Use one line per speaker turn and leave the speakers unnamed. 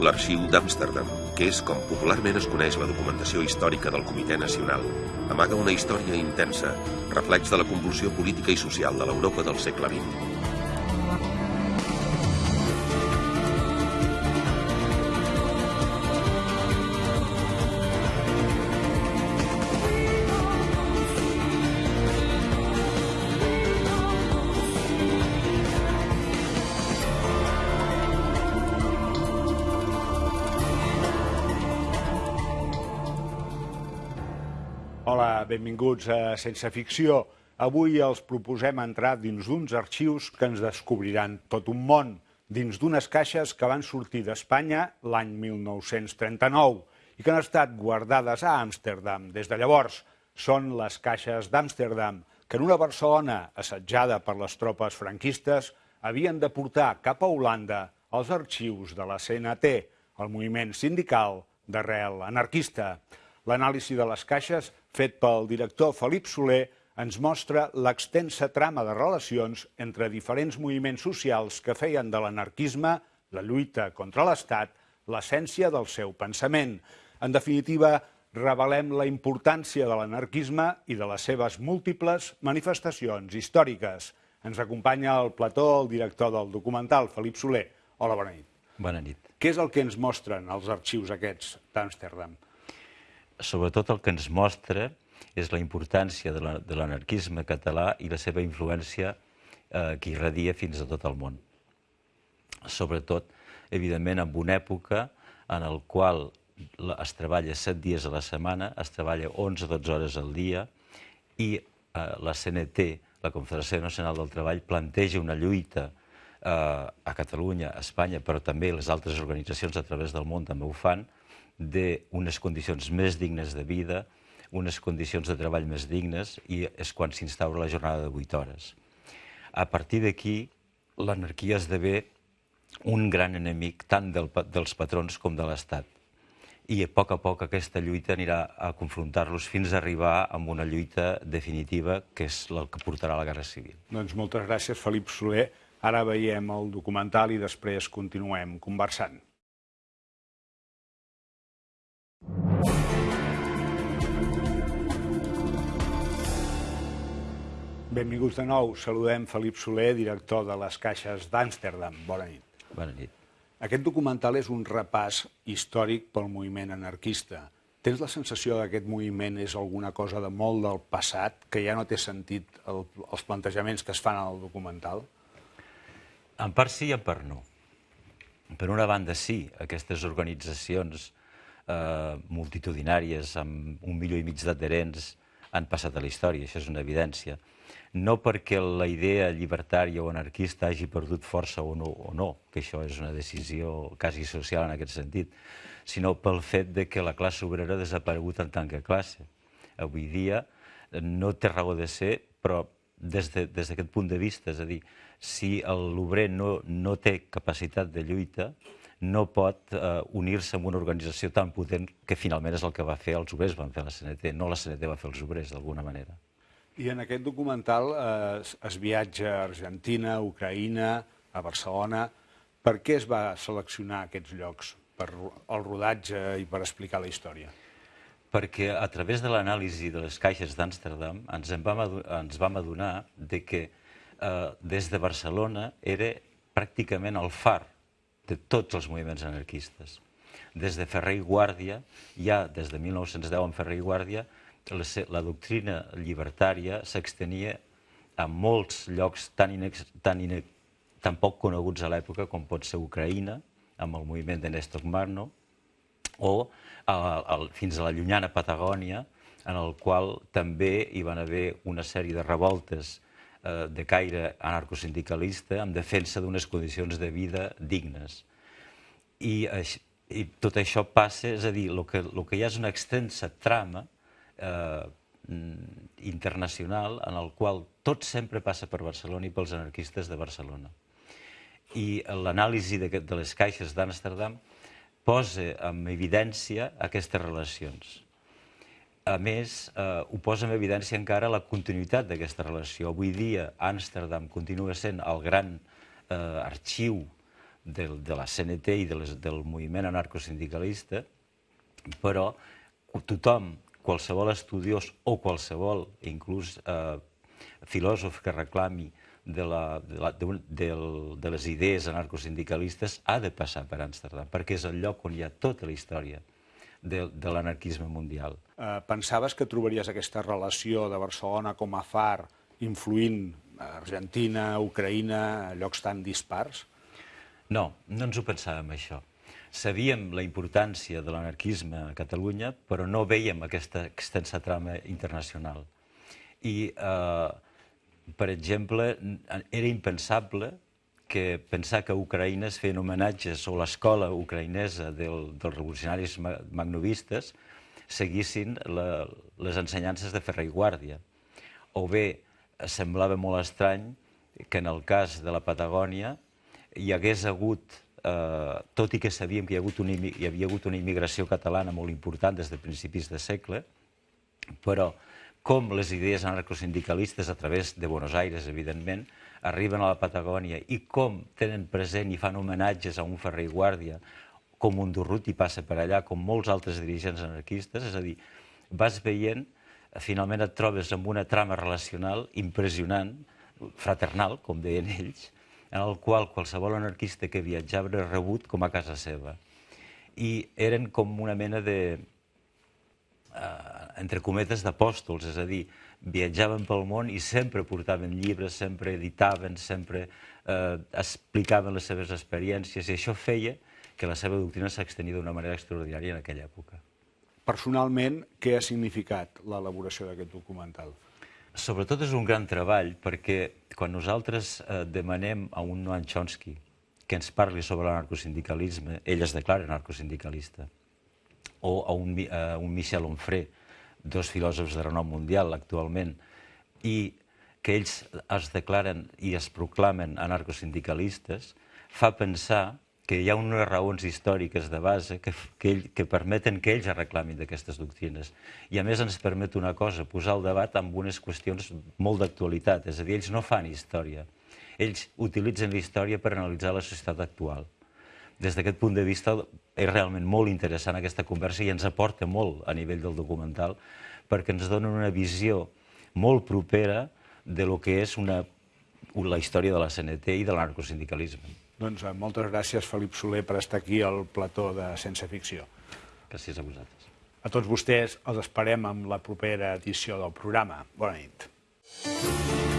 L'Arxiu d'Amsterdam, que és com popularment es coneix la documentació històrica del Comitè Nacional, amaga una història intensa, reflex de la convulsió política i social de l'Europa del segle XX.
Benvinguts a Sense Ficció. Avui els proposem entrar dins d'uns arxius que ens descobriran tot un món, dins d'unes caixes que van sortir d'Espanya l'any 1939 i que han estat guardades a Amsterdam des de llavors. Són les caixes d'Amsterdam, que en una Barcelona assetjada per les tropes franquistes havien de portar cap a Holanda els arxius de la CNT, el moviment sindical d'arrel anarquista. L'anàlisi de les caixes, fet pel director Felip Soler, ens mostra l'extensa trama de relacions entre diferents moviments socials que feien de l'anarquisme, la lluita contra l'Estat, l'essència del seu pensament. En definitiva, revelem la importància de l'anarquisme i de les seves múltiples manifestacions històriques. Ens acompanya al plató el director del documental, Felip Soler. Hola, bona nit.
Bona nit.
Què és el que ens mostren els arxius aquests d'Amsterdam?
Sobretot el que ens mostra és la importància de l'anarquisme català i la seva influència eh, que irradia fins a tot el món. Sobretot, evidentment, en una època en el qual es treballa 7 dies a la setmana, es treballa 11-12 hores al dia i eh, la CNT, la Confederació Nacional del Treball, planteja una lluita eh, a Catalunya, a Espanya, però també les altres organitzacions a través del món també ho fan, d'unes condicions més dignes de vida, unes condicions de treball més dignes i és quan s'instaura la jornada de 8 hores. A partir d'aquí, l'anarquia esdevé un gran enemic tant del, dels patrons com de l'Estat. I a poc a poc aquesta lluita anirà a confrontar-los fins a arribar a una lluita definitiva que és el que portarà la Guerra Civil.
Doncs moltes gràcies, Felip Soler. Ara veiem el documental i després continuem conversant. Benvinguts de nou. Saludem Felip Soler, director de les Caixes d'Amsterdam. Bona nit.
Bona nit.
Aquest documental és un repàs històric pel moviment anarquista. Tens la sensació que aquest moviment és alguna cosa de molt del passat, que ja no té sentit el, els plantejaments que es fan al documental?
En part sí i en part no. Per una banda sí, aquestes organitzacions eh, multitudinàries amb un milió i mig d'adherents han passat a la història, això és una evidència no perquè la idea llibertària o anarquista hagi perdut força o no, o no, que això és una decisió quasi social en aquest sentit, sinó pel fet de que la classe obrera ha desaparegut en tant que classe. Avui dia no té raó de ser, però des d'aquest de, des punt de vista, és a dir, si l'obrer no, no té capacitat de lluita, no pot eh, unir-se amb una organització tan potent que finalment és el que va fer els obrers, van fer la CNT, no la CNT va fer els obrers, d'alguna manera.
I en aquest documental eh, es, viatja a Argentina, a Ucraïna, a Barcelona. Per què es va seleccionar aquests llocs? Per el rodatge i per explicar la història?
Perquè a través de l'anàlisi de les caixes d'Amsterdam ens, en vam ens vam adonar de que eh, des de Barcelona era pràcticament el far de tots els moviments anarquistes. Des de Ferrer i Guàrdia, ja des de 1910 en Ferrer i Guàrdia, la, doctrina llibertària s'extenia a molts llocs tan, inex, tan, ine, tan poc coneguts a l'època com pot ser Ucraïna, amb el moviment de Néstor Magno, o a, a, fins a la llunyana Patagònia, en el qual també hi van haver una sèrie de revoltes eh, de caire anarcosindicalista en defensa d'unes condicions de vida dignes. I, I tot això passa, és a dir, el que, el que hi ha és una extensa trama eh, internacional en el qual tot sempre passa per Barcelona i pels anarquistes de Barcelona. I l'anàlisi de, de les caixes d'Amsterdam posa en evidència aquestes relacions. A més, eh, ho posa en evidència encara la continuïtat d'aquesta relació. Avui dia, Amsterdam continua sent el gran eh, arxiu del, de la CNT i de les, del moviment anarcosindicalista, però tothom, qualsevol estudiós o qualsevol, inclús eh, filòsof que reclami de, la, de, la, de, de, de les idees anarcosindicalistes ha de passar per Amsterdam, perquè és el lloc on hi ha tota la història de, de l'anarquisme mundial.
Eh, pensaves que trobaries aquesta relació de Barcelona com a far influint Argentina, Ucraïna, llocs tan dispars?
No, no ens ho pensàvem, això. Sabíem la importància de l'anarquisme a Catalunya, però no veiem aquesta extensa trama internacional. I eh, per exemple, era impensable que pensar que Ucraïna es feien homenatges o l'escola ucraïnesa del, dels revolucionaris magnovistes seguissin la, les ensenyances de Ferrer i Guàrdia. O bé, semblava molt estrany que en el cas de la Patagònia hi hagués hagut, eh, tot i que sabíem que hi, ha hagut una, hi havia hagut una immigració catalana molt important des de principis de segle, però com les idees anarcosindicalistes a través de Buenos Aires, evidentment, arriben a la Patagònia i com tenen present i fan homenatges a un Ferrer i Guàrdia, com un Durruti passa per allà, com molts altres dirigents anarquistes, és a dir, vas veient, finalment et trobes amb una trama relacional impressionant, fraternal, com deien ells, en el qual qualsevol anarquista que viatjava era rebut com a casa seva. I eren com una mena de, eh, entre cometes, d'apòstols, és a dir, viatjaven pel món i sempre portaven llibres, sempre editaven, sempre eh, explicaven les seves experiències, i això feia que la seva doctrina s'extenia d'una manera extraordinària en aquella època.
Personalment, què ha significat l'elaboració d'aquest documental?
Sobretot és un gran treball, perquè quan nosaltres eh, demanem a un Noam Chomsky que ens parli sobre l'anarcosindicalisme, ell es declara anarcosindicalista, o a un, a un Michel Onfray, dos filòsofs de renom mundial actualment, i que ells es declaren i es proclamen anarcosindicalistes, fa pensar que hi ha unes raons històriques de base que, que, ell, que permeten que ells reclamin d'aquestes doctrines. I a més ens permet una cosa, posar el debat amb unes qüestions molt d'actualitat, és a dir, ells no fan història, ells utilitzen la història per analitzar la societat actual des d'aquest punt de vista és realment molt interessant aquesta conversa i ens aporta molt a nivell del documental perquè ens donen una visió molt propera de lo que és una, la història de la CNT i de l'anarcosindicalisme.
Doncs eh, moltes gràcies, Felip Soler, per estar aquí al plató de Sense Ficció.
Gràcies a vosaltres.
A tots vostès els esperem amb la propera edició del programa. Bona nit.